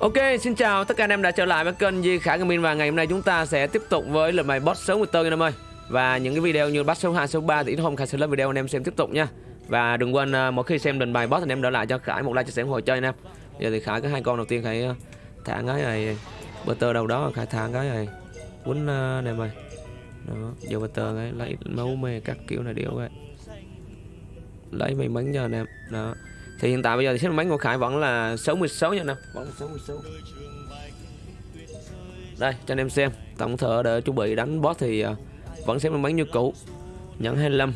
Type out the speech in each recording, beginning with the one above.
Ok, xin chào tất cả anh em đã trở lại với kênh Di Khải Gaming và ngày hôm nay chúng ta sẽ tiếp tục với lần bài boss số 14 anh em ơi. Và những cái video như boss số 2, số 3 thì ít hôm Khải sẽ lên video anh em xem tiếp tục nha. Và đừng quên uh, mỗi khi xem lần bài boss anh em đã lại cho Khải một like chia sẻ ủng hộ chơi anh em. Giờ thì Khải có hai con đầu tiên Khải à, thả cái này butter đâu đó Khải thả cái này quấn uh, anh em ơi. Đó, giờ butter cái lấy máu mê các kiểu này điệu vậy, Lấy may mắn cho anh em. Đó thì hiện tại bây giờ thì xếp máy của Khải vẫn là 66 nha nè vẫn là 66 đây cho anh em xem. Tổng thợ để chuẩn bị đánh boss thì uh, vẫn xếp máy như cũ. Nhẫn 25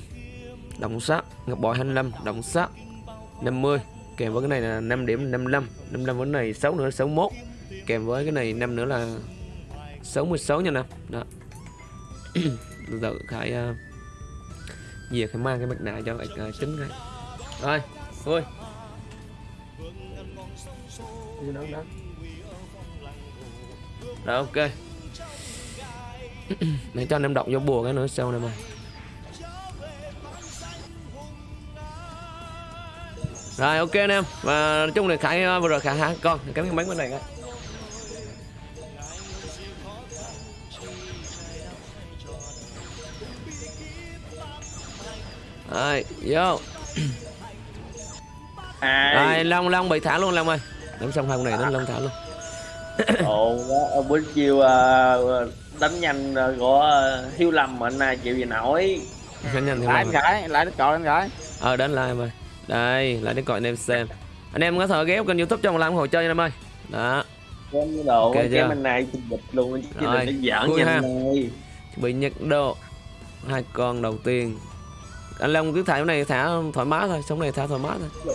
động sát. Ngọc bội 25 động sát. 50 kèm với cái này là 5 điểm 55 55 với cái này 6 nữa là 61 kèm với cái này 5 nữa là 66 nha nè đó. Từ Khải uh, về Khải mang cái mặt nạ cho uh, chính cái rồi thôi rồi ok. Để cho anh em đọc vô bùa cái nữa sau này mà. Rồi ok anh em. Và nói chung là khải vừa rồi khải hả? Con cắm cái bánh bên này coi rồi vô. Rồi long long bị thả luôn long ơi đánh xong hai con này đến long thả luôn. Ồ buổi chiều uh, đánh nhanh của hiếu lâm mà anh này chịu gì nổi. Đánh nhanh lại anh gái lại đến còi anh gái. Ờ đến lại ơi đây lại đến còi anh em xem. Anh em có thể ghé kênh youtube cho làm hồi chơi nha em ơi. Đó. Cái đồ okay, cái bên này bịch luôn chứ rồi đừng giỡn nha anh bị nhật độ. Hai con đầu tiên. Anh long cứ thả cái này thả thoải mái thôi sống này thả thoải mái thôi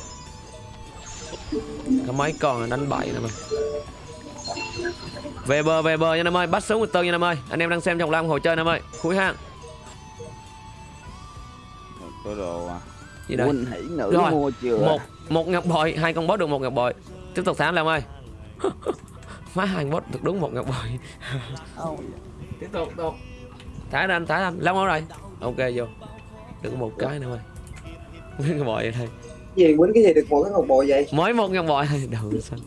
có mấy con đánh bậy nè mày. Về bờ về bờ nha em ơi. Bắt sống một tơ nha em ơi. Anh em đang xem trong lam hồ chơi em ơi. Khui hang. Có đồ à. Gì đây? Hỉ nữ rồi. mua chưa? Một một ngọc bội. Hai con boss được một ngọc bội. Tiếp tục thả làm ơi. Má hai boss được đúng một ngọc bội. Tiếp tục tục thả ra anh thả ra anh. Long rồi. Ok vô. Được một cái nữa ơi. Ngọc bội vậy thôi gì quýnh cái gì được một cái ngọc bội vậy? Mới một ngọc bội đầu xanh.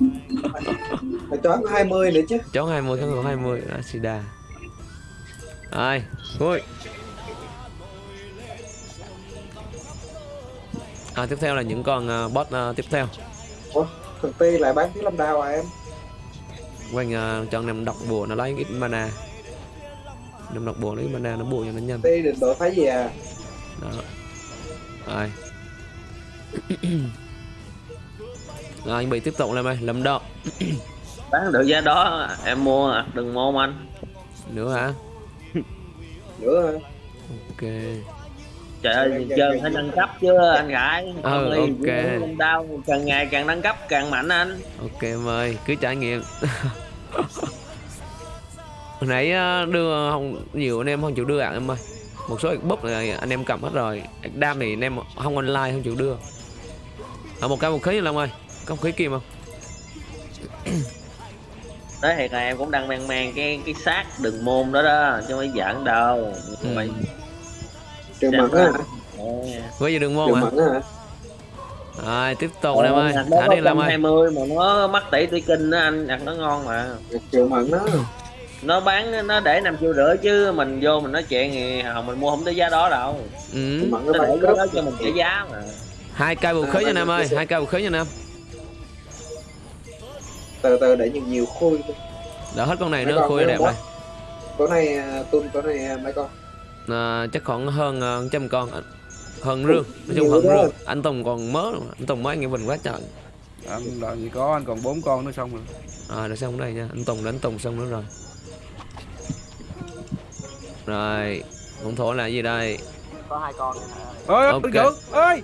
Mà chó có 20 nữa chứ. Chó 20 kháng ngộ 20 Asida rồi vui. À, tiếp theo là những con uh, boss uh, tiếp theo. Ủa, thằng Ti lại bán tiếng lâm đao à em? Quanh uh, cho em đọc bùa nó lấy ít mana. Em đọc bùa lấy mana nó bùa cho nó nhanh. Ti định đội phái gì à? Đó. Rồi rồi anh bị tiếp tục lên mày lầm độ bán được giá đó em mua à, đừng mua anh. Nữa hả? Nữa. Hả ok. Trời ơi chơi phải nâng cấp chứ anh gái. Ừ, ok. đau càng ngày càng nâng cấp càng mạnh anh. Ok em ơi cứ trải nghiệm. Hồi nãy đưa không nhiều anh em không chịu đưa ạ em ơi. Một số búp này anh em cầm hết rồi. Đam thì anh em không online không chịu đưa ở một cái vũ khí long ơi. Có vũ khí kim không? Đấy thì là em cũng đang mang mang cái cái xác đường môn đó đó chứ không phải giỡn đâu. Ừ. mày trường mật á. với gì đường môn trường hả? rồi tiếp tục em ơi. thả đi long ơi. 20 mà nó mắc tỷ tỷ kinh đó anh đặt nó ngon mà. Trường mật đó. Nó bán nó để năm triệu rưỡi chứ mình vô mình nói chuyện thì hồng mình mua không tới giá đó đâu. Ừ. nó để đó cho mình trả giá mà hai cây vũ khí nha em ơi hai cây vũ khí nha em từ từ để nhiều nhiều khui đỡ hết con này Mấy nữa con khui mấy đẹp con rồi. Có này à, tuân có này à, mấy con? À, chắc khoảng hơn uh, trăm con. Hơn rương nói chung hơn rương. Anh Tùng còn mớ luôn. anh Tùng mới nghe mình quá trời. Anh làm gì có anh còn bốn con nữa xong rồi. À để xong đây nha. Anh Tùng đánh Tùng xong nữa rồi. Rồi hỗn thổ là gì đây ơi Ok. okay. Dượng, ơi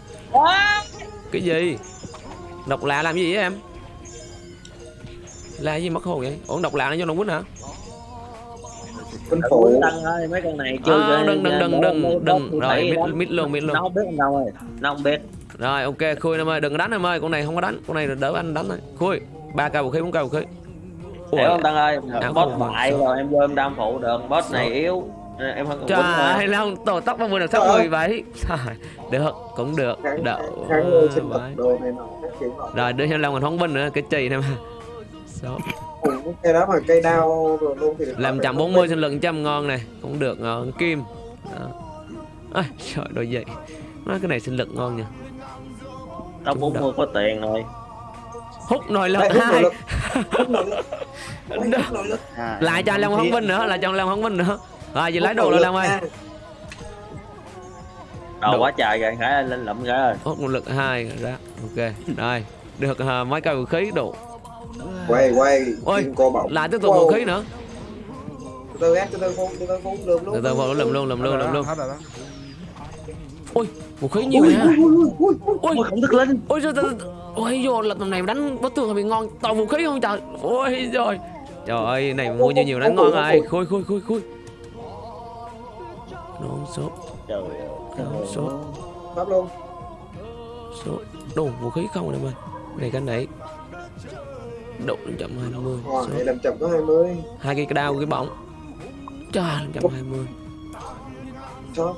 cái gì? Độc lạ làm gì vậy em? Là gì mất hồn vậy? Ủa độc lạ nó cho nó quýnh hả? Quân phụ. Đăng ơi mấy con này chưa à, đừng đừng đừng đừng đừng. rồi mít mít luôn mít nó luôn. Không biết đâu ơi nó không biết. Rồi ok khui em ơi đừng có đánh em ơi con này không có đánh con này đỡ anh đánh thôi. Khui ba cây vũ khí bốn cây vũ khí Ủa, hiểu không Tăng ơi? Mà, bại rồi em vô em đam phụ được. Boss này yếu em không trời ơi long tổ tóc ba mươi được sáu mươi vậy Trời, được cũng được. Đậu đồ nọ rồi đưa cho long mình phóng binh nữa cái chì này mà. Số. Cây đó mà cây đao rồi luôn thì Làm 140 sinh lực trăm ngon này Cũng được ngon Kim. Đó. Ôi, trời đôi vậy Má cái này sinh lực ngon nha tao Chúng 40 có tiền rồi. Hút nồi lực hai. À, Lại cho Long Hóng Vinh nữa Lại cho Long Hóng Vinh nữa Rồi vậy lấy đồ rồi Long ơi. Đồ. quá trời rồi khải lên lụm ra rồi. Hút một lực hai ra Ok Rồi. Được à, mấy cây vũ khí đủ quay quay. Ôi, kim cô bọc. Lại tiếp tục Wow. vũ khí nữa. Từ từ em từ từ phun từ từ phun lượm luôn. Từ từ vào lùm luôn lùm luôn lùm luôn. Ôi vũ khí nhiều ui nha. ui ui ui ui Ôi ôi không thức linh Ôi trời trời Ôi vô lần tầm này đánh bất thường bị ngon. Toàn vũ khí không trời. Ôi rồi Trời ơi này mua nhiều nhiều đánh ngon rồi. Khui khui khui khui Non số trời ơi số Pháp luôn. Số Đồ vũ khí không em ơi Này cái này. Độ 120 Wow, số. này làm chậm có 20 Hai cái đao cái bóng Trời 120 Sao?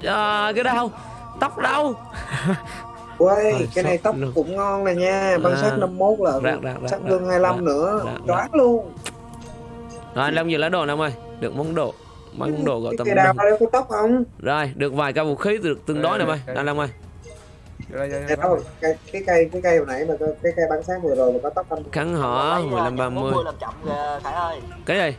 Trời cái đao Tóc đâu Quay, Rồi, cái này tóc luôn. cũng ngon nè nha. Băng À. sát 51 là Rạc, rạc, rạc, sắc rạc, gương 25 rạc, nữa. rạc, rạc. Choáng luôn. Rồi anh Long vừa lấy đồ em ơi Được món đồ Mấy món đồ gọi tầm có tóc không? Rồi được vài cây vũ khí được tương đối em ơi Anh Long ơi đây, Cái, cây cái cây hồi nãy mà có- cái cây băng sát vừa rồi mà có tóc không? Khăn hỏ 15 30 40 làm chậm kìa Khải ơi. Cái gì?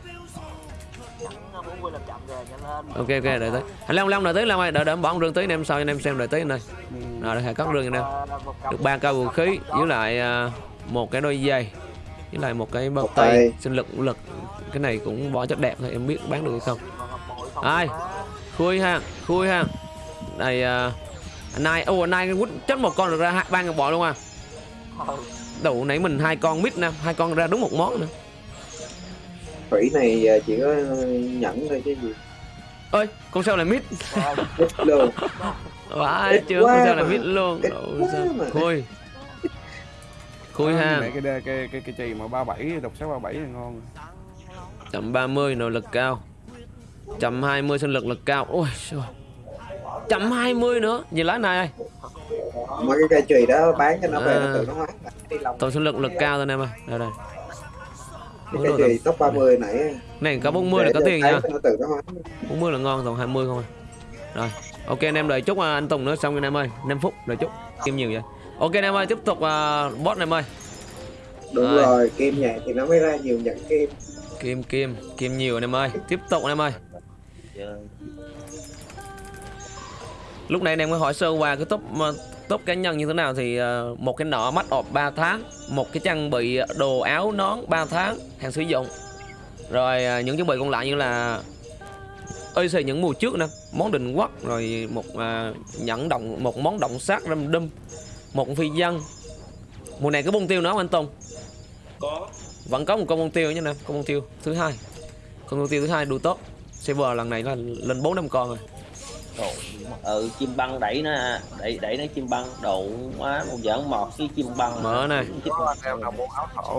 Nhẫn 40 làm chậm kìa nhanh lên. Ok ok đợi tới. Anh Long Long đợi tới Long ơi. Đợi đợi em bỏ rương tới anh em sau anh em xem đợi tới này Rồi để cắt rương anh em. Ờ, Được ba cây vũ khí với lại à, một cái đôi giày với lại một cái bao tay. sinh lực lực cái này cũng bỏ chất đẹp thôi em biết bán được hay không Ai? khui ha khui ha. Này à, anh này ô anh quýt chết một con được ra hai ba ngàn bọ luôn à. Ừ. đủ nãy mình hai con mít nè hai con ra đúng một món nữa Thủy này à, chỉ có nhẫn thôi chứ gì. Ơi con sao lại mít? Luôn. Vãi chưa con sao lại mít luôn. Khui. Khui ha. cái cái cái cái, chì mà 37 độc sắc 37 là ngon. chậm 30 nội lực cao chậm 20 sinh lực lực cao. Ôi trời chậm 20 nữa. Nhìn lá này ơi. Mấy cái cây chùy đó bán cho nó về À. nó tự nó tổng sinh lực lực cao thôi em ơi. Đây đây. Cái cây chùy top 30 nãy. Này có 40 là có tiền nha. Nó tự nó hoán 40 là ngon còn 20 không à. Rồi ok anh em đợi chút à, anh Tùng nữa xong anh em ơi. 5 phút đợi chút. Kim nhiều vậy? Ok anh em ơi tiếp tục uh, boss em ơi. Đúng Rồi. rồi, kim nhạc thì nó mới ra nhiều nhận kim. Kim kim kim nhiều anh em ơi. Tiếp tục anh em ơi Lúc này anh em có hỏi sơ qua cái top top cá nhân như thế nào thì ờ, một cái nọ mắt ọp 3 tháng một cái trang bị đồ áo nón 3 tháng hàng sử dụng. Rồi ờ, những trang bị còn lại như là ơi xì những mùa trước nè món định quốc rồi một ờ, nhẫn động một món động sát râm đâm một phi dân mùa này có bông tiêu nữa không anh Tùng? Có. Vẫn có một con bông tiêu nhé nè con bông tiêu thứ hai. Con bông tiêu thứ hai đủ tốt server lần này là lên bốn năm con rồi. Đồ ừ chim băng đẩy nó đẩy đẩy nó chim băng đồ quá một giỡn một cái chim băng. Mở này.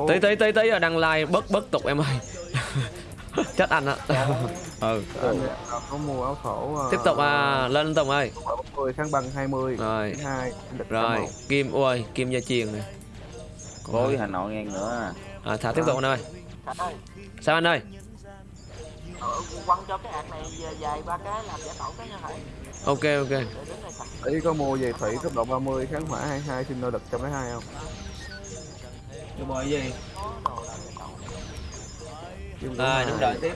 Tí tí tí tí ở đăng like bớt bớt tục em ơi. Chết anh á ừ. Anh em nào có mua áo thổ. ờ, tiếp tục à, lên anh Tùng ơi. 10 tháng băng 20. Rồi. Tháng 2. lịch rồi 21. kim ui kim gia truyền này. Khối Hà Nội ngang nữa. À, thả tiếp tục anh ơi. Sao anh ơi ờ, quăng cho cái ạc này dài ba cái làm giả tẩu cái nha Khải ok ok. Ý có mua về thủy cấp độ 30 kháng hỏa 22 sinh nỗ lực 102 không? cái gì? Đồ làm giả tẩu Kim à hai. đúng rồi tiếp.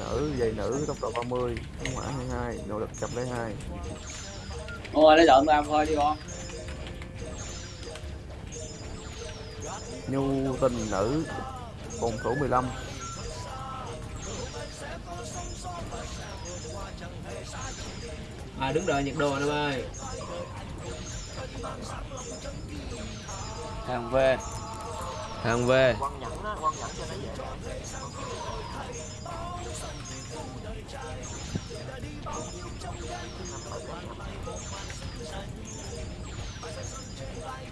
Nữ giày nữ tốc độ 30 kháng hỏa 22 nỗ lực 102 Ôi, lấy lợn làm thôi đi con. nhu tình nữ phòng thủ 15 à đứng đợi nhiệt độ anh ơi. Hàng về. hàng dễ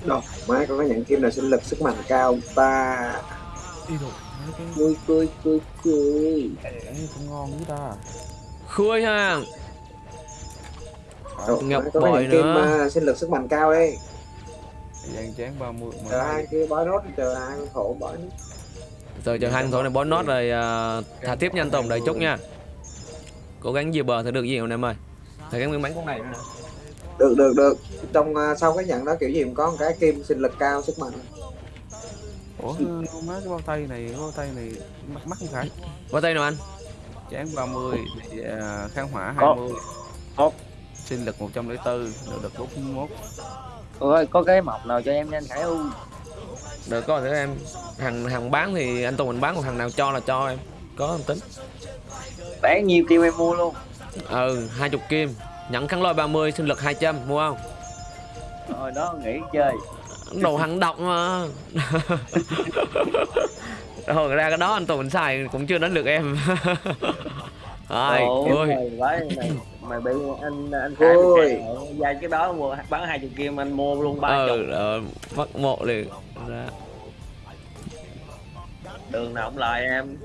Đâu, má có cái nhận kim nào sinh lực sức mạnh cao ta? Đi rồi Cười cười cười cười không ngon với ta. Khui hàng Ngọc có cái bội nữa. mà sinh lực sức mạnh cao đây gian chán 30 Chờ 12 hai kia bói rốt chờ hai thổ bói. Rồi chờ hai thổ này bó nốt rồi à, thả tiếp nha anh Tùng đợi chút nha. Cố gắng về bờ thì được gì không em ơi? Thầy gắng miếng bánh con này nữa được được được. Trong à, sau cái nhận đó kiểu gì cũng có một cái kim sinh lực cao sức mạnh. Ủa má cái bao tay này cái bao tay này mắc mắc không phải? Qua tay nào anh? Chán 30 thì à, kháng hỏa Có. 20 Có. Sinh lực 104 nội lực 41 ôi có cái mọc nào cho em nhanh khải u Được có thể em Hàng hàng bán thì anh Tùng mình bán còn hàng nào cho là cho em. Có em tính? Bán nhiêu kêu em mua luôn? Ừ 20 kim. Nhận kháng lôi 30 sinh lực 200 mua không? Rồi đó nghỉ chơi. Đồ hàng độc mà. Rồi ra cái đó anh Tùng mình xài cũng chưa đến lượt em. Rồi ui mày bị anh anh khai Ôi. dài cái đó mua bán hai chục kim anh mua luôn ba chục. ờ, ờ, mất một liền. Ra. Đường nào cũng lại em.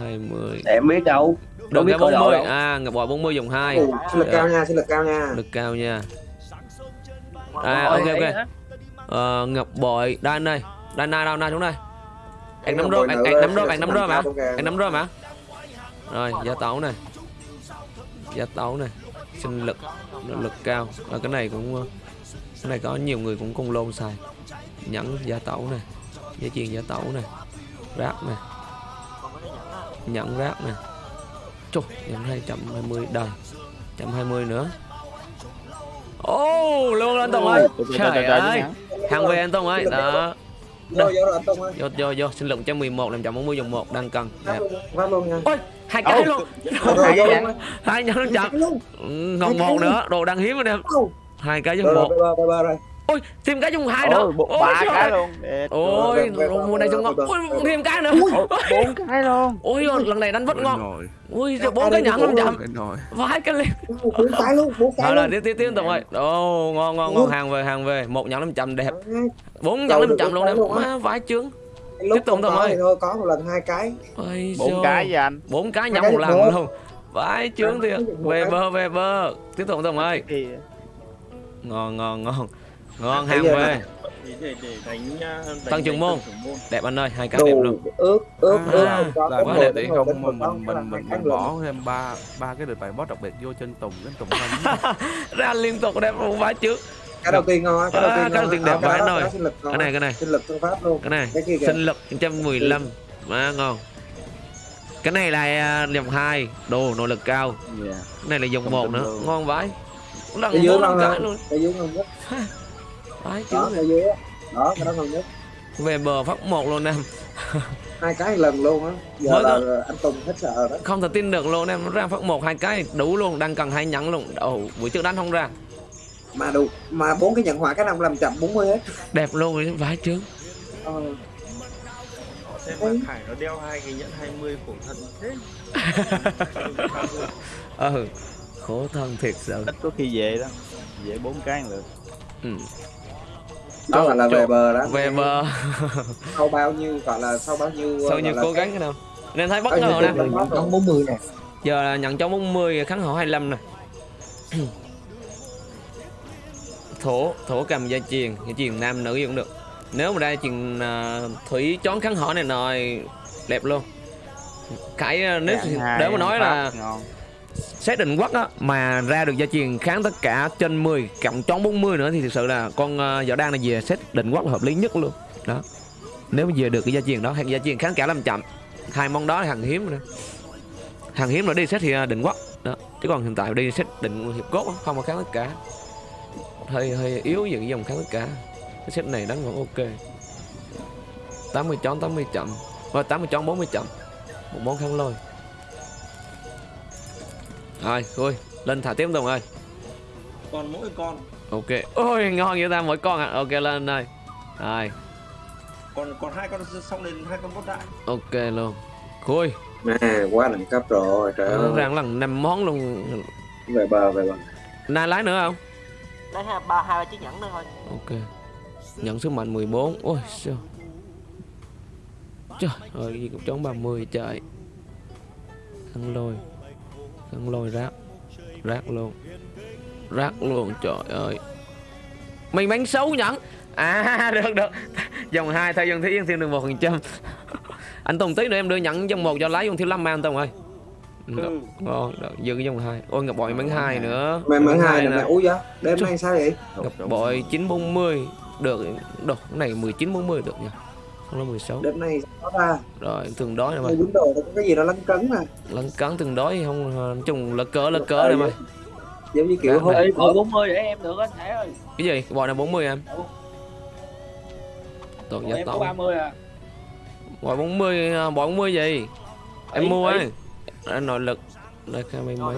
20 để em biết đâu. Được biết cái coi độ 40 đâu. À ngập bò 40 dùng 2 Ồ, sinh lực cao nha sinh lực cao nha. Lực cao nha. À, ok, ok. ờ, Ngọc bội Đan đây. Đan na đâu na xuống đây. Anh nắm bội anh, nắm lực anh nắm cao kìa. Anh nắm rơm hả? Rồi gia tấu này Gia tấu này Sinh lực nội lực cao. À, Cái này cũng ờ, Cái này có nhiều người cũng cùng lôn xài. Nhẫn gia tấu này Dây chuyền gia tấu này Ráp này nhẫn ráp này. Chục Nhẫn 220 đời 120 nữa. Ô luôn lên Tùng ơi. Trời ơi. Hàng về anh Tùng ơi. Đó vô vô rồi Tùng ơi. Vô vô vô. Sinh lực 111 540 dùng 1 đang cần. Phát luôn nha. Ôi hai cái luôn. Rồi, rồi, vô luôn. Hai nhẫn Ừ, Còn một nữa Đồ đang hiếm anh em. Hai cái rồi rồi một. bơ bê bơ rồi Ôi thêm cái dùng hai nữa. Ôi ba cái luôn. Ôi Rồi, rồi, rồi, mùa này dùng ngon. Rồi, Ôi rồi. thêm cái nữa. Bốn cái luôn. Ôi lần này đánh vất ngon. rồi. Ui bốn cái nhẫn 500 rồi. Vãi cái liền bốn cái luôn bốn cái Thôi là luôn. tiếp tiếp tiếp Tùng ơi Ồ ngon ngon ngon. Hàng về hàng về. Một nhẫn 500 đẹp. Bốn nhẫn được 500 luôn má vãi chướng. Lúc Tiếp tục không Tùng có ơi. thôi có một lần hai cái. Bốn cái vậy anh. Bốn cái nhẫn một lần luôn. Vãi chướng thiệt về bơ về bơ. Tiếp tục Tùng ơi ngon ngon ngon ngon hàng để để đánh Tăng trưởng môn. đẹp anh ơi hai cái đẹp luôn. ướt ướt À, là- không có là quá đẹp. đồ không mình mình mình mình, bỏ thêm ba ba cái đợt bài boss đặc biệt vô trên tùng đến tùng thanh. Ra liên tục đẹp luôn vãi chướng cái đầu tiên ngon cái đầu À, tiên cái ngon đầu tiên đẹp À, vãi nồi. cái này cái này. Sinh lực phương pháp luôn. Cái này sinh lực 115 má ngon. Cái này là à, dòng 2 đồ nội lực cao. Dạ. Cái này là dòng Không 1 tin nữa. luôn. ngon vãi. Lần dưới ngon cái luôn dưới ngon nhất vãi đó cái á? Đó cái đó ngon nhất. Về bờ phát một luôn em. Hai cái lần luôn á. Giờ Mới là có- anh Tùng hết sợ đó. Không thể tin được luôn em. Nó ra phát một hai cái đủ luôn đang cần hai nhẫn luôn. Ồ buổi trước đánh không ra. Mà đủ mà bốn cái nhận hỏa cái năm làm chậm 40 hết. Đẹp luôn vãi chướng ờ. xem bạn Hải nó đeo hai cái nhẫn 20 khổ thân thế. Ừ. Khổ thân thiệt sự. Ít có khi về đó. Về bốn cái lượt ừ. Đó gọi là về bờ đó. Về bờ sau bao nhiêu gọi là sau bao nhiêu sau là cố gắng cái nào? Nên thấy bất nhiêu ngờ nè. rồi. 40 nè. Giờ là nhận cho 40 kháng hỏa 25 nè. Thổ thổ cầm gia truyền gia truyền nam nữ gì cũng được. Nếu mà ra truyền à, thủy chón kháng hỏa này nồi đẹp luôn. Cái à, nếu nếu mà nói là ngon xét định quất á mà ra được gia truyền kháng tất cả trên 10 cộng chón 40 nữa thì thực sự là con uh, võ đan này về xét định quất là hợp lý nhất luôn. Đó. Nếu mà về được cái gia truyền đó hay gia truyền kháng cả làm chậm hai món đó là hàng hiếm rồi hàng hiếm là đi xét thì ờ, định quất đó. Chứ còn hiện tại đi xét định hiệp cốt không có kháng tất cả. Hơi hơi yếu về cái dòng kháng tất cả. Cái set này đáng vẫn ok. 80 chón 80 chậm. Và 80 chón 40 chậm. Một món kháng lôi rồi vui lên thả tiếp Tùng ơi? Còn mỗi con. Ok. Ôi ngon vậy ta mỗi con à ok lên ơi. Rồi. Còn còn hai con xong đến hai con bốt đại. Ok luôn. Khui. À quá đẳng cấp rồi trời ơi. rằng lần năm món luôn. Về bờ về bờ. Nay lái nữa không? Lấy hai ba hai ba chiếc nhẫn nữa thôi. Ok. Nhận sức mạnh 14 ôi sao trời ơi gì cũng trốn 30 trời. Khăn lôi khăn lôi rác. Rác luôn. Rác luôn trời ơi. Mày bánh xấu nhẫn. À được được. Dòng 2 thay dân thiếu thêm được một phần trăm. Anh Tùng tí nữa em đưa nhận dòng một cho lái dòng thiếu lâm anh Tùng ơi. Được, ngon. Được dư cái dòng hai. Ôi ngọc bội bắn hai nữa. Mày nè. là mày úi giá đêm nay sao vậy? Ngọc bội 940 được. Được cái này 1940 được nha không là 16 đợt này có ra rồi thường đói này mày đúng quýnh đồ có cái gì đó lấn cấn mà lấn cấn thường đói không nói chung là cỡ là cỡ đây mày giống như kiểu Dạ, bỏ 40 để em được anh Thẻ ơi. cái gì bội này 40 em Tội giá tổng 30 à. bội 40 à, 40 gì em Ý, mua ấy anh nội lực đây cái mấy mấy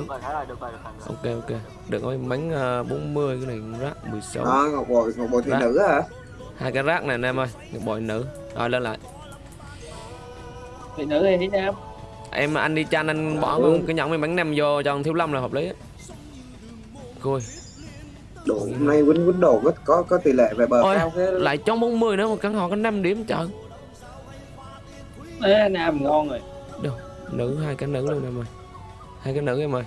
ok ok được mấy bánh uh, 40 cái này rác 16 đó ngọc bội ngọc bội thị Dạ. nữ hả hai cái rác này anh em ơi ngọc bội nữ. Rồi lên lại. Thị nữ thị nam? em. Anh đi chan anh bỏ Ừ. cái nhẫn mấy bánh nem vô cho thiếu lâm là hợp lý. Á Côi đồ hôm nay quýnh quýnh đồ có có có tỷ lệ về bờ Ôi, cao thế lại trong 40 nữa mà căn họ có 5 điểm trời. Ê, nam ngon rồi. nữ hai cái nữ luôn em ơi. Hai cái nữ em ơi.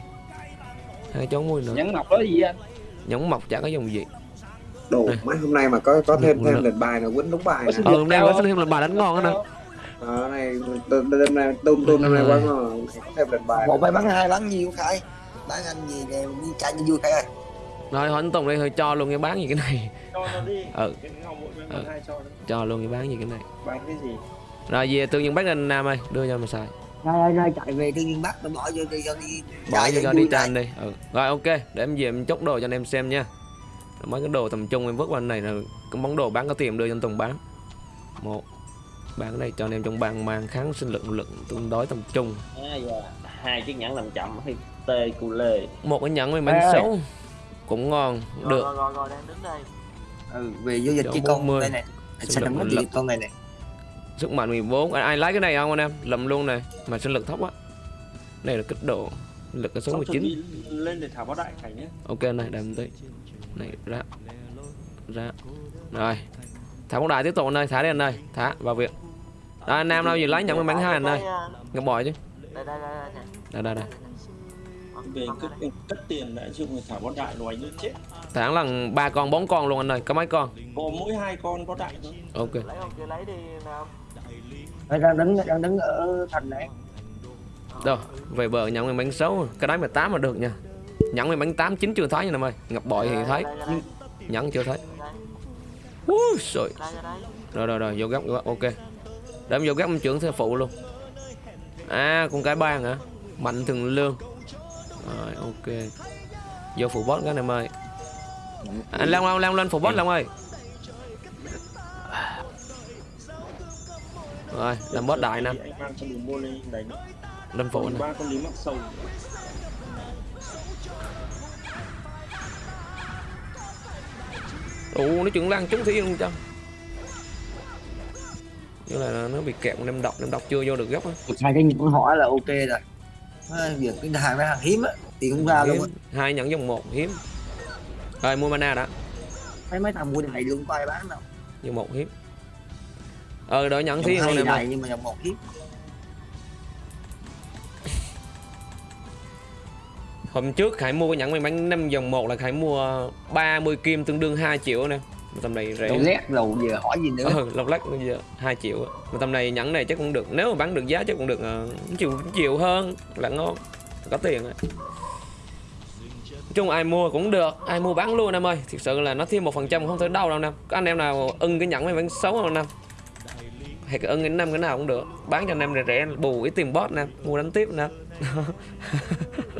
Hai chó môi nữa. Nhắn mọc đó gì anh? nhẫn mọc chả có dùng gì đồ Đây. mấy hôm nay mà có có thêm thêm lệnh bài nào quýnh đúng bài nè. ờ nhật hôm nay có thêm là bà đánh ngon á nè Đó, này đêm đêm nay tôm tôm năm nay quá ngon thêm lệnh bài. Một bài bắn hai bắn nhiều khai bán anh gì nè đi chạy cho vui khai ơi. Rồi hỏi anh Tùng đây hơi cho luôn cái bán gì cái này. Cho nó đi. Ừ. Ừ. hai cho nó. Cho luôn cái bán gì cái này. Bán cái gì? Rồi về tự nhiên bắt anh Nam ơi đưa cho mà xài. Ra ra chạy về tự nhiên bắt nó bỏ vô đi cho đi. Bỏ chạy cho, đi chan đi. Ừ. rồi ok để em về em chốt đồ cho anh em xem nha. Rồi mấy cái đồ tầm trung em vứt qua này là cái món đồ bán có tiền đưa cho anh Tùng bán một bán cái này cho anh em trong bàn mang kháng sinh lượng lực tương đối tầm trung à, dạ. hai chiếc nhẫn làm chậm hay tê cu lê một cái nhẫn với bánh ê. xấu cũng ngon Rồi, được rồi, rồi, rồi, đang đứng đây. ừ, về vô dịch chi con 40. đây này Sinh lực lực. con này này sức mạnh 14 ai, ai lấy cái này không anh em lầm luôn này mà sinh lực thấp quá đây là kích độ lực cái số 19 lên để thả báo đại cảnh nhé. Ok này đem tí. Này ra ra. Rồi. Thả bóng đại tiếp tục anh ơi thả đi anh ơi. Thả vào việc đó anh nam đâu gì lấy nhận bánh hai anh ờ, ngọc bội chứ. Đây, đây, đây, đây, đây đây đây. Về cất tiền đã dùng thả báo đại loài như chết. Thả lần ba con bốn con luôn anh ơi. Có mấy con? Có mỗi hai con báo đại thôi. Ok. Lấy không lấy đi, Nam. Đây, đang đứng đang đứng ở thành này đâu về bờ nhận mình bánh xấu cái đấy 18 mà được nha. Nhận mình bánh 8 chín chưa thấy nha em ơi. Ngọc bội thì thấy. Đây, nhẫn chưa thấy. Đây, trời rồi rồi rồi vô góc vô góc, ok. Để em vô góc em trưởng theo phụ luôn. À con cái ban hả? Mạnh thường lương. Rồi ok. Vô phụ boss cái em ơi. À, Anh Long Long Long lên phụ boss Long ơi. Rồi làm boss đại nè lên phụ nè. Ba con lý mắc sầu ủ nó chuẩn lan trúng thủy luôn cho như là nó bị kẹt đem độc đem độc chưa vô được góc á. Hai cái những hỏi là ok rồi. À, việc cái hàng mấy hàng hiếm á thì cũng ra luôn. Á hiếm. hai nhẫn dòng một hiếm. Rồi mua mana đã. Thấy mấy thằng mua này luôn có ai bán đâu. Dòng một hiếm. Ờ đợi nhận Dòng thiên ơi này nhưng mà dòng một hiếm hôm trước Khải mua cái nhẫn may mắn năm dòng một là Khải mua 30 kim tương đương 2 triệu nè. Tầm này rẻ. Đầu lét đầu giờ hỏi gì nữa? Ừ, lọc lách bây giờ 2 triệu. Mà tầm này nhẫn này chắc cũng được nếu mà bán được giá chắc cũng được uh, triệu triệu hơn. Là ngon có tiền á Nói chung ai mua cũng được ai mua bán luôn em ơi. Thực sự là nó thêm một phần trăm không thể đâu đâu có anh em nào ưng cái nhẫn may mắn xấu không nè hay cái ưng cái năm cái nào cũng được. Bán cho anh em rẻ rẻ bù ít tiền bot nè mua đánh tiếp nè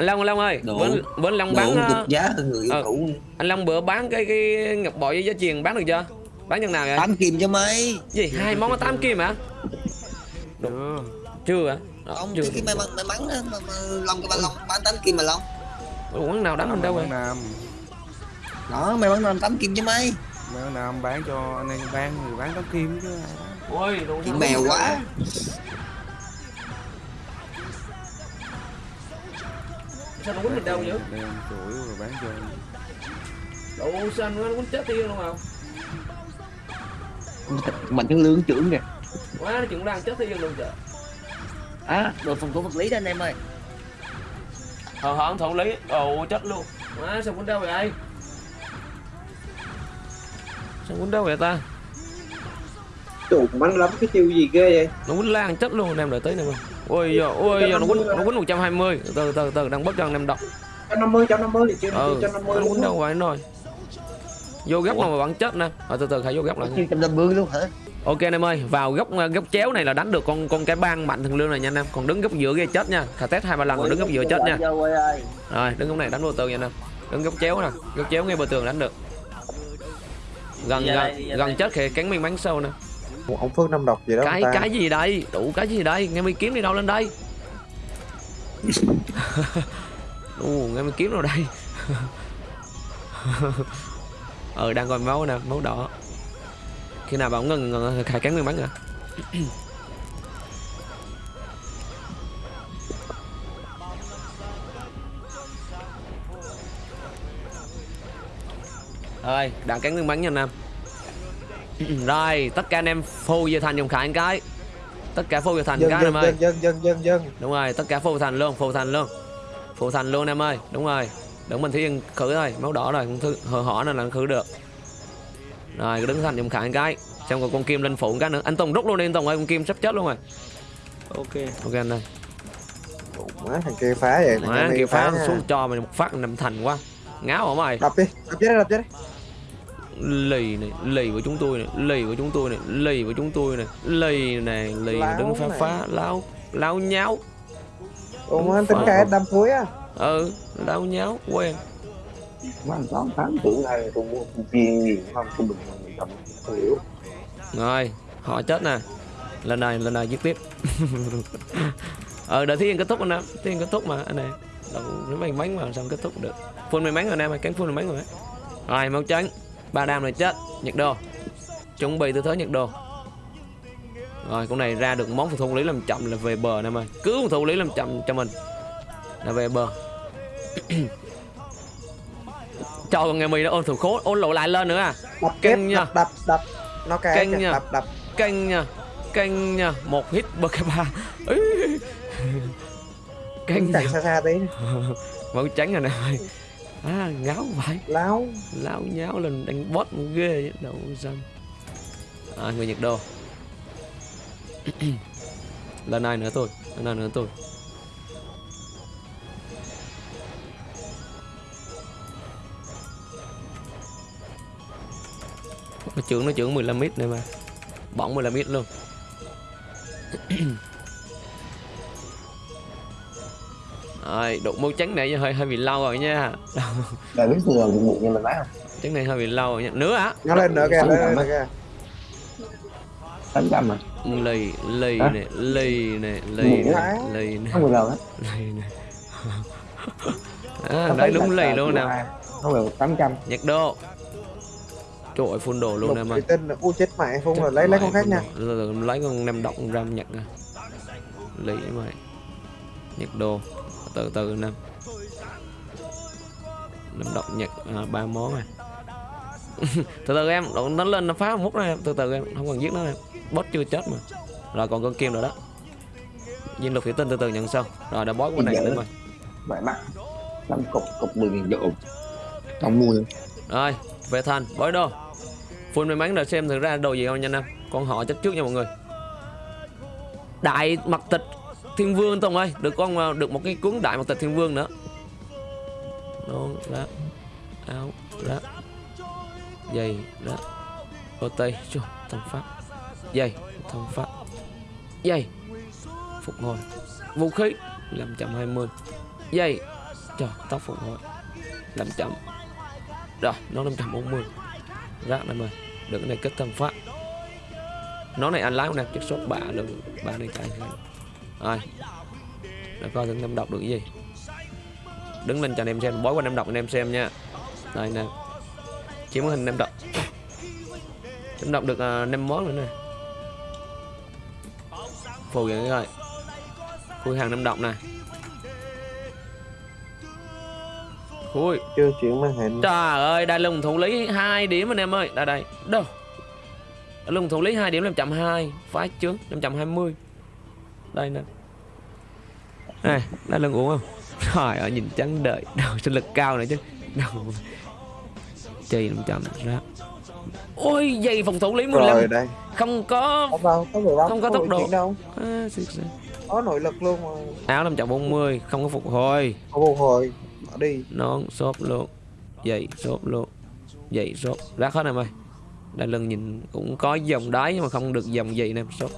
anh Long anh Long ơi bữa, bữa anh Long bán ờ, giá hơn người yêu ờ. cũ. anh Long bữa bán cái cái ngọc bội với giá truyền bán được chưa? Bán chừng nào vậy? Tám kim cho mấy? Gì hai món 8 kim hả? Chưa chưa hả? Đó, ông chưa. cái may mắn may mắn mà, mà long cái ba long bán tám kim mà long. Ủa, quán nào đánh mình đâu rồi Nam. Đó may mắn năm tám kim cho mấy? Mấy Quảng Nam bán cho anh em bán người bán tám kim chứ. Bán. ôi đồ mèo quá sao nó quýnh mình đâu vậy Đem chuỗi rồi bán cho đồ sao nó quýnh chết tiêu luôn không mình cái lương trưởng kìa. Quá nó chuyện đang chết tiêu luôn trời à đồ phòng thủ vật lý đó anh em ơi. Ờ hả thủ lý ồ chết luôn. Quá sao quýnh đâu vậy? Sao quýnh đâu vậy ta? Chủ mạnh lắm cái chiêu gì ghê vậy? Nó quýnh lan chất luôn anh em đợi tới nè Ôi giờ ôi giờ nó quýnh nó quýnh 120 Từ từ từ đang bớt trăm năm mươi trăm năm mươi chưa Ừ trăm năm nó mươi quýnh đâu vậy rồi Vô góc nào mà bắn chết nè Rồi từ từ hãy vô góc lại Chưa trăm năm mươi luôn hả? Ok anh em ơi, vào góc góc chéo này là đánh được con con cái băng mạnh thường lương này nha anh em. Còn đứng góc giữa kia chết nha. Khả test hai ba lần rồi đứng góc giữa chết nha. Rồi, đứng góc này đánh vô tường nha anh em. Đứng góc chéo nè, góc chéo ngay bờ tường đánh được. Gần gần gần chết khi cắn miếng bắn sâu nè. Ủa, ông Phước năm độc gì đó Cái cái gì đây? Đủ cái gì đây? Nghe mi kiếm đi đâu lên đây? Ồ, nghe mi kiếm đâu đây? ờ đang còn máu nè, máu đỏ. Khi nào bảo ngừng ngừng khai cắn miếng bắn à? Rồi, đã cắn miếng bắn nha anh em. Rồi, tất cả anh em phô về thành dùng khải một cái. Tất cả phô về thành dân cái anh dân em ơi. dân dân dân dân Đúng rồi, tất cả phô thành luôn, phô thành luôn. Phô thành luôn em ơi, đúng rồi. Đừng mình thiên khử thôi, máu đỏ rồi, không hờ hỏ nên là khử được. Rồi, đứng thành dùng khải một cái. Xem còn con kim lên phụ cái nữa. Anh Tùng rút luôn đi anh Tùng ơi, con kim sắp chết luôn rồi. Ok. Ok anh ơi. má thằng kia phá vậy Má, thằng kia phá nha. xuống cho mày một phát nằm thành quá. Ngáo hả mày? đập đi đập chết đi đập chết đi lì này lì của chúng tôi này lì của chúng tôi này lì của chúng tôi này lì này lì này, đứng phá phá láo láo nháo. Ủa má tính cái đâm cuối á? Ừ láo nháo quen. Mà tám tháng tưởng này tôi mua con viên gì không? Tôi bình thường cầm không hiểu. Rồi họ chết nè. Lần này lần này giết tiếp. Ờ đợi thiên kết thúc anh em thiên kết thúc mà anh này đâu nó may mắn mà sao kết thúc được. Phun may mắn rồi anh em ơi cắn phun may mắn rồi. Rồi máu trắng ba đam này chết nhật đô. Chuẩn bị tư thế nhật đô. Rồi con này ra được món phòng thủ lý làm chậm là về bờ anh em ơi cứ phòng thủ lý làm chậm cho mình. Là về bờ. Cho con nghe mì nó ôn thủ khố ôn lộ lại lên nữa à. Đập nha. đập đập đập. Nó cái nha. đập đập. Canh nha. Canh nha. Một hit bơ ba. Canh chạy xa xa tí. Máu trắng rồi nè à ngáo vậy. Láo. Lao nháo lên đánh bot một ghê đâu xăm à người nhật đô lần này nữa thôi lần này nữa thôi. Nó trưởng nó trưởng 15 mít này mà. Bỏng 15 mít luôn rồi đụng màu trắng này hơi hơi bị lâu rồi nha. Bà biết vừa bụng bụng như mình nói không? trắng này hơi bị lâu rồi nha. Nữa hả nó lên nữa kìa lên nữa á. kìa. Tám trăm mà lì lì Hả? này lì này lì này lì này Không hết lì này à, đấy đúng lì luôn nè. Không bao tám trăm. Nhật đô trời ơi full đồ luôn nè thủy mà tinh u chết mẹ không rồi lấy lấy con khác nha. rồi lấy con độc con ram nhật à lì mày. Nhật đô từ từ năm nem độc nhật à, ba món à. Từ từ em nó nó lên nó phá mút ra em. Từ từ em không cần giết nó em. Boss chưa chết mà. Rồi còn con kim rồi đó. Viên lục thủy tinh từ từ nhận sau. Rồi đã boss con này Dạ. nữa rồi. Vậy mắc Năm cục cục mười nghìn độ Không mua nữa rồi về thành bói đô. Full may mắn rồi xem thử ra đồ gì không nha em con họ chết trước nha mọi người. Đại mặc tịch thiên vương tùng ơi, được con ờ, được một cái cuốn đại mặc tịch thiên vương nữa. Nón lá áo lá giày lá ô tây, Chú thông pháp. Giày thông pháp. Giày, phục hồi. Vũ khí 520 giày trời tóc phục hồi. 500 rồi, nó 540 rác em ơi được cái này kết thân pháp. Nó này anh lái không nè chất số bạ lần ba này chạy rồi. Để coi thử năm đọc được cái gì. Đứng lên cho anh em xem bói qua năm đọc anh em xem nha. Đây nè. Chiếm hình năm đọc. Năm đọc được uh, năm món nữa nè. Phù vậy rồi khui hàng năm đọc nè. Khui chưa chuyển màn hình. Trời ơi, đại lùng thủ lý hai điểm anh em ơi. Đây đây. Đâu? Đại lùng thủ lý 2 điểm 520, phái chướng 520. Đây nè. Này, đại lùng uống không? Trời ơi, nhìn trắng đợi. Đầu sinh lực cao nữa chứ. Đầu. Chì 500 ra. ôi dây phòng thủ lý 15 rồi đây không có không đâu có Không có tốc độ. đâu à, có nội lực luôn mà áo 540 không có phục hồi không phục hồi bỏ đi nón xốp luôn giày xốp luôn giày xốp rác hết em ơi đai lưng nhìn cũng có dòng đáy nhưng mà không được dòng giày nè xốp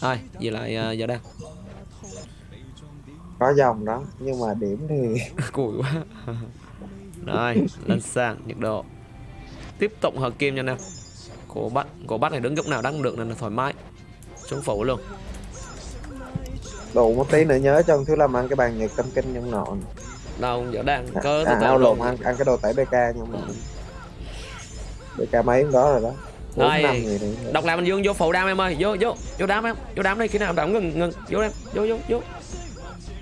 ai về lại uh, giờ đang có dòng đó nhưng mà điểm thì cùi quá. Rồi lên sang nhiệt độ. Tiếp tục hợp kim nha em cổ bắt cổ bắt này đứng lúc nào đắng được nên là thoải mái. Xuống phủ luôn. Đủ một tí nữa nhớ cho thứ làm ăn cái bàn nhật tâm kinh nhân nọ. Đâu giờ đang cơ à, ao lộn ăn, ăn cái đồ tẩy bk nhưng mà bk mấy đó rồi đó Rồi, đọc lại mình dương vô phụ đam em ơi. Vô vô vô đám em. Vô đám đi khi nào đám ngừng ngừng. Vô em vô vô vô.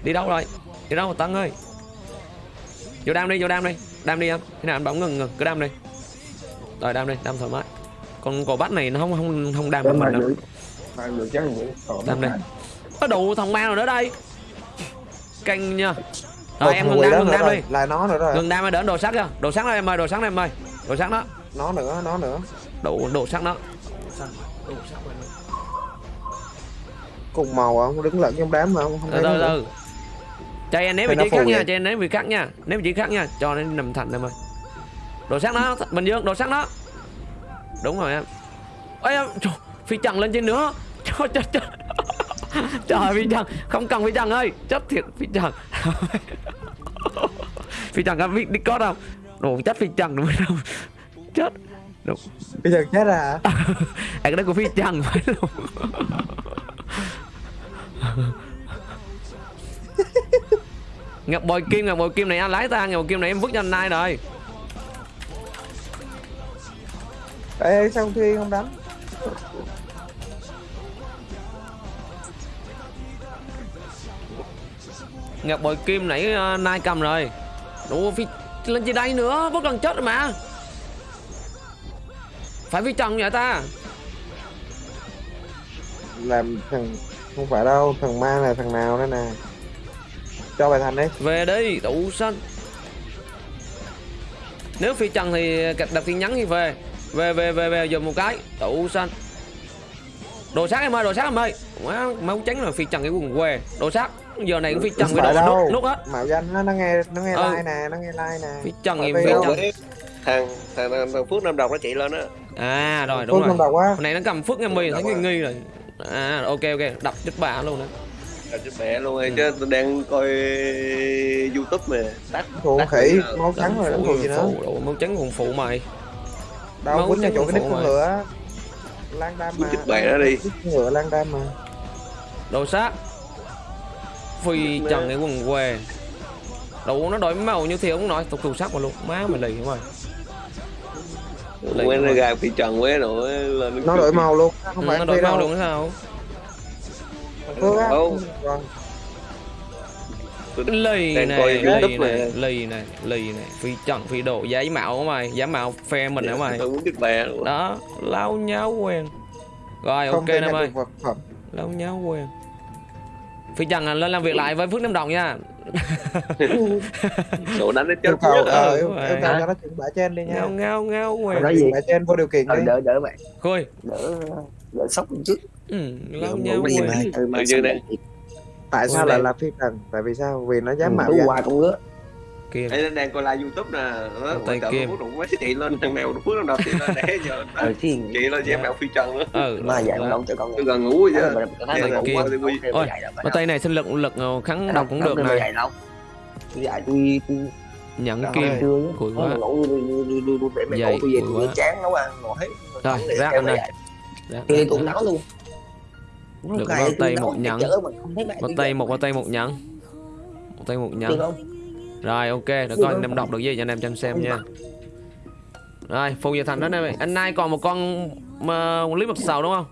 Đi đâu rồi? Đi đâu tân ơi? Vô đam đi vô đam đi. Đam đi em. Khi nào anh bỗng ngừng ngừng. Cứ đam đi. Rồi đam đi. Đam thoải mái. Còn cổ bắt này nó không không không đam được mình đâu. Đam đi. có đủ thằng ma rồi nữa đây. Canh nha. Rồi em ngừng đam ngừng đam đi. Là nó nữa rồi. Ngừng đam rồi đỡ đồ sắc chưa đồ sắc đó em ơi đồ sắc đó em ơi. Đồ sắc đó. Nó nữa nó nữa đồ đồ sắc đó. Cùng màu không đứng lẫn trong đám mà không không từ nó cho em ném vị nó trí khác nha cho em ném vị khác nha. Ném vị trí khác nha cho nó nằm thành em ơi đồ sắc đó bình dương đồ sắc đó. Đúng rồi em. Ôi em trời, phi trần lên trên nữa. Trời trời trời. Trời phi trần không cần phi trần ơi. Chết thiệt phi trần phi trần có biết discord không? Đồ chết phi trần đúng không chết đúng. Bây giờ chết à? Hả à, cái đó của phi trần phải luôn. Ngọc bồi kim ngọc bồi kim này anh lái ta ngọc bồi kim này em vứt cho anh nay rồi. Ê, sao thi không đánh? Ngọc bồi kim nãy uh, nay cầm rồi. Đủ phi lên trên đây nữa bất lần chết rồi mà phải phi trần vậy ta? Làm thằng không phải đâu thằng ma là thằng nào đó nè? Cho bài thành đi. Về đi đủ xanh. Nếu phi trần thì đặt đặt tin nhắn thì về. Về về về về dùng một cái đủ xanh. Đồ sát em ơi đồ sát em ơi. Má máu trắng là phi trần cái quần què. Đồ sát giờ này cũng phi trần cái đồ nút nút hết mạo danh nó, nó nghe nó nghe Ừ. like nè nó nghe like nè. Phi trần thì phi trần thằng thằng, thằng, thằng phước nam đồng nó chạy lên á. À rồi đúng Phước rồi. Quá. Hôm nay nó cầm phước em mì thấy nghi nghi rồi. À ok ok đập chết bà luôn đó Trời chết mẹ luôn rồi chứ tôi đang coi youtube mà. Tắt phụ tắt khỉ rồi. máu trắng rồi phụ gì nữa máu trắng còn phụ mày. Đâu quýnh trắng chỗ cái đít phụ con ngựa lan đam mà chết mẹ nó đi. ngựa lan đam mà đồ sát. Phi trần cái quần què. Đủ nó đổi màu như thế ông nói tục tù sắc mà luôn. Má mày lì không Lì quên không ra gà phi trần quế rồi lên nó đổi màu luôn Ừ, không phải nó anh đổi màu luôn sao. Vâng. lì này lì này lì này lì này. Phi trần phi độ giấy mạo của mày? Giá mạo phe mình hả mày? tôi muốn chết mẹ luôn. Đó lao nháo quen. Rồi không ok nam ơi phẩm. Lao nháo quen. Phi trần à, lên làm việc lại với phước nam đồng nha sổ đánh nó chết yêu cầu ờ yêu yêu cầu cho nó chuyển bả trên đi nha. Ngao ngao ngao quen nói gì bả trên vô điều kiện đi. đỡ đỡ bạn. Khôi. Đỡ đỡ sốc một chút. Ừ, lao Đỡ nháo ngủ đi quen mà từ mà Tự xong nhiên rồi đấy. tại sao lại là phi trần tại vì sao? Vì nó dám Ừ, mạo tú danh. hoài con ngứa kia Ê, đang coi live youtube nè. Nó Tay kim. phước đụng mấy chị lên thằng nào phước nam đồng chị lên để giờ thì chị lên dám mẹo phi trần á. Ừ. Mà dạy đó. con đông cho con tôi gần ngủ rồi chứ. Dạ, dạ, cũng kim. qua Ôi, Mà tay này sinh lực lực ờ, kháng độc cũng được này. này đâu tôi nhận Đó, kim. Cùi nó quá. ngủ tôi về cùi tôi quá. chán nấu ăn ngồi hết Rồi, rác anh. Đó, tôi đi đó, tụng đó. nó luôn. Được bao tay nấu một nhẫn. không một tay một một tay một nhận một tay một không rồi ok để Được coi anh em đọc được gì cho anh em cho xem nha. Rồi phù giờ thành đó anh em ơi anh nay còn một con mà một lý mật sầu đúng không?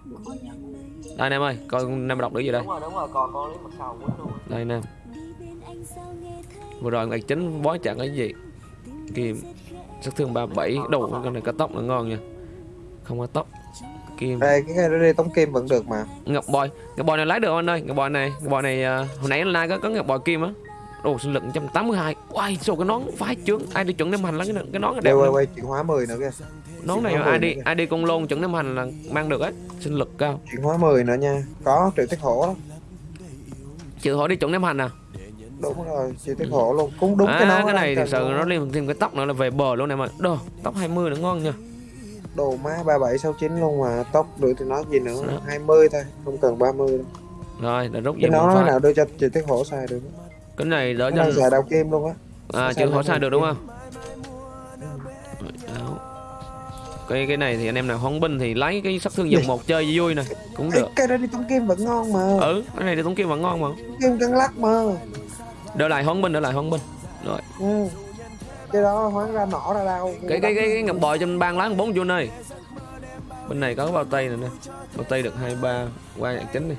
Đây anh em ơi coi anh em đọc được gì đây? Đúng rồi đúng rồi còn con lý mặt sầu quýnh luôn. Đây anh em vừa rồi ngày chính bó chặn cái gì? Kim sát thương 37 đầu con này có tóc là ngon nha. Không có tóc. Kim đây cái cái đó đi tống kim vẫn được mà. Ngọc bòi. Ngọc bòi này lấy được anh ơi? Ngọc bòi này ngọc bòi này à, hồi nãy anh lai có có ngọc bòi kim á đồ sinh lực 182 Uầy, sao cái nón phái trướng ai đi chuẩn đem hành lắm cái, cái nón đẹp đều quay quay chuyển hóa 10 nữa kìa. Nón này ID mười nữa ID con lôn chuẩn năm hành là mang được ấy sinh lực cao. Chuyển hóa 10 nữa nha. Có triệu tiết hổ đó chịu hỏi đi chuẩn năm hành à? Đúng rồi triệu tiết hổ luôn. Cũng đúng à, cái nó cái này thực sự nó liên thêm cái tóc nữa là về bờ luôn em ơi đồ tóc 20 nó ngon nha đồ má 3769 luôn mà tóc được thì nói gì nữa? Đó. 20 thôi không cần 30 đâu. Rồi để rút cái một nó phát. nào đưa cho triệu tiết hổ xài được cái này đỡ cho xài đào kim luôn á. À hỏi đào sai được đúng không? Đó. cái cái này thì anh em nào hóng binh thì lấy cái sát thương dòng một chơi vui vui nè cũng được. cái đó đi tống kim vẫn ngon mà. Ừ cái này thì tống kim vẫn ngon mà. Kim căng lắc mà. Đỡ lại hóng binh đỡ lại hóng binh. Rồi. Ừ. cái đó hoán ra nỏ ra đau. Cái cái cái, cái ngập bò trên ban lá bốn vô nơi. Bên này có bao tay này nè. Bao tay được hai ba qua dạng chính đi.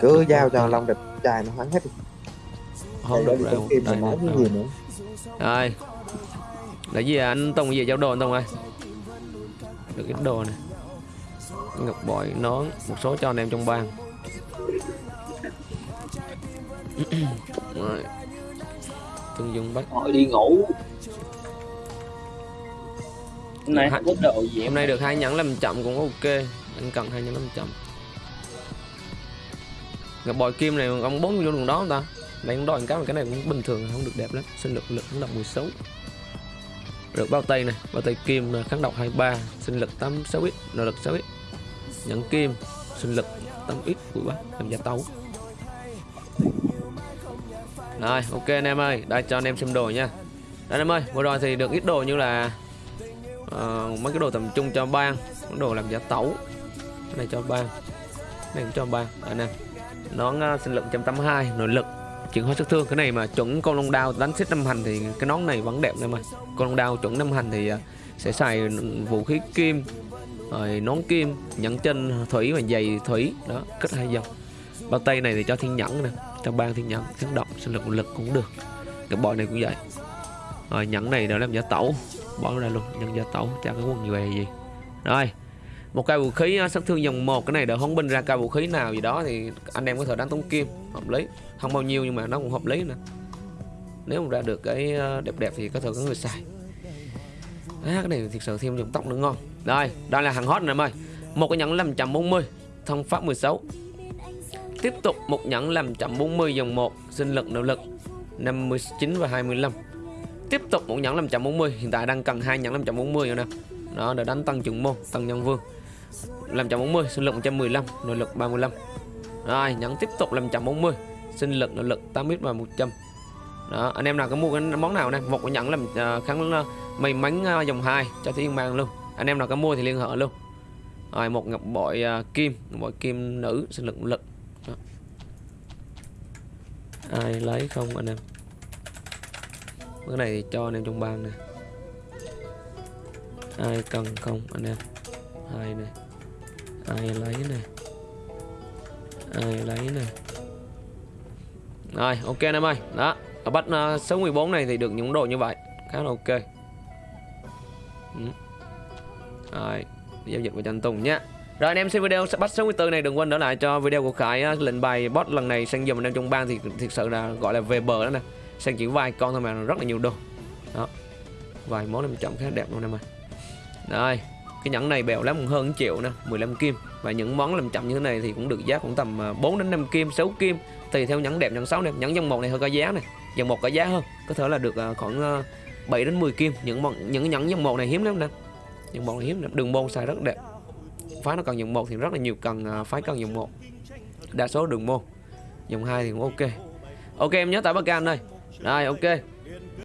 Cứ giao cho long địch chài nó hoán hết đi không được rồi đây. nói rồi. gì nữa? Rồi. Là gì à? anh tông gì giao đồ anh tông ơi. Được ít đồ này ngọc bội nón một số cho anh em trong bang. Rồi. Tương dung bách Thôi đi ngủ. Hôm nay không có đồ gì hôm nay được hai nhẫn làm chậm cũng ok. Anh cần hai nhẫn làm chậm. Ngọc bội kim này ông bốn vô đường đó không ta đây cũng đòi cái mà cái này cũng bình thường không được đẹp lắm. Sinh lực lực cũng độc 16 rồi bao tay này bao tay kim là kháng độc 23 sinh lực 86 x nội lực 6 x. Nhẫn kim sinh lực 8 x của bác làm gia tấu. Rồi ok anh em ơi đây cho anh em xem đồ nha. Đây anh em ơi vừa rồi thì được ít đồ như là uh, mấy cái đồ tầm trung cho bang đồ làm giả tấu. Cái này cho bang cái này cũng cho bang. Anh em nón uh, sinh lực 182 nội lực chuyển hóa sức thương, cái này mà chuẩn con long đao đánh xích năm hành thì cái nón này vẫn đẹp em ơi con long đao chuẩn năm hành thì à, sẽ xài vũ khí kim, rồi nón kim, nhẫn chân, thủy và giày thủy. Đó kết hai dòng bao tay này thì cho thiên nhẫn nè, cho ban thiên nhẫn chấn động, sinh lực lực cũng được. Cái bội này cũng vậy. Rồi nhẫn này để làm giả tẩu, bỏ ra luôn, nhân giả tẩu cho cái quần về gì. Rồi một cây vũ khí sát thương dòng một cái này đỡ hóng binh ra cây vũ khí nào gì đó thì anh em có thể đánh tống kim hợp lý. Không bao nhiêu nhưng mà nó cũng hợp lý nè. Nếu mà ra được cái ờ, đẹp đẹp thì có thể có người xài. À, cái này thực sự thêm dòng tóc nữa ngon. Rồi đây là hàng hot này em ơi. Một cái nhẫn 540 thông pháp 16 tiếp tục một nhẫn 540 dòng 1 sinh lực nội lực 59 và 25 tiếp tục một nhẫn 540 hiện tại đang cần hai nhẫn 540 rồi nè. Đó để đánh tăng trưởng môn tăng nhân vương. 540 sinh lực 115 nội lực 35 rồi nhấn tiếp tục 540 sinh lực nội lực 8 ít và 100 đó anh em nào có mua cái món nào nè một cái nhẫn làm uh, kháng uh, may mắn uh, dòng 2 cho thiên mang luôn. Anh em nào có mua thì liên hệ luôn. Rồi một ngọc bội uh, kim ngọc bội kim nữ sinh lực lực. Đó. ai lấy không anh em? Cái này thì cho anh em trong bang nè. Ai cần không anh em? Ai này ai lấy nè? Ai lấy nè? Rồi ok anh em ơi. Đó ở bắt uh, số 14 này thì được những đồ như vậy. Khá là ok. Ừ. rồi giao dịch với trần anh Tùng nhé. Rồi anh em xem video bắt số 14 này đừng quên đỡ lại cho video của Khải uh, lệnh bài boss lần này sang dùm anh em trong bang thì thực sự là gọi là về bờ đó nè. Sang chỉ vài con thôi mà rất là nhiều đồ. Đó vài món em chọn khá đẹp luôn em ơi. Đây cái nhẫn này bèo lắm hơn 1 triệu nè 15 kim. Và những món làm chậm như thế này thì cũng được giá cũng tầm à, 4 đến 5 kim 6 kim. Tùy theo nhẫn đẹp, nhẫn xấu đẹp nhẫn dòng một này hơi có giá này dòng một có giá hơn, có thể là được à, khoảng à, 7 đến 10 kim. Những món, những nhẫn dòng một này hiếm lắm nè. Dòng một này hiếm lắm. Đường môn xài rất đẹp. Phái nó cần dòng một thì rất là nhiều cần phái cần dòng một. Đa số đường môn dòng hai thì cũng ok. Ok, em nhớ tải bắc cam đây rồi, ok.